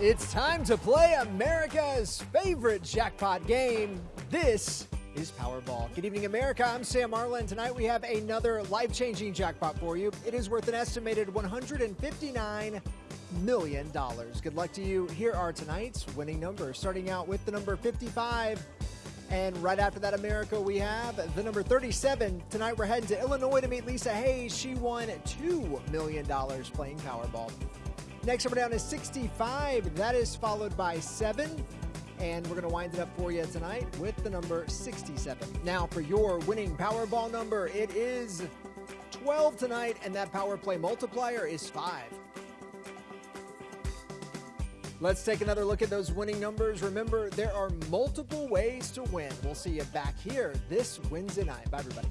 It's time to play America's favorite jackpot game. This is Powerball. Good evening, America. I'm Sam Marlin. Tonight we have another life changing jackpot for you. It is worth an estimated $159 million. Good luck to you. Here are tonight's winning numbers, starting out with the number 55. And right after that, America, we have the number 37. Tonight we're heading to Illinois to meet Lisa Hayes. She won $2 million playing Powerball. Next number down is 65. That is followed by 7. And we're going to wind it up for you tonight with the number 67. Now, for your winning Powerball number, it is 12 tonight, and that power play multiplier is 5. Let's take another look at those winning numbers. Remember, there are multiple ways to win. We'll see you back here this Wednesday night. Bye, everybody.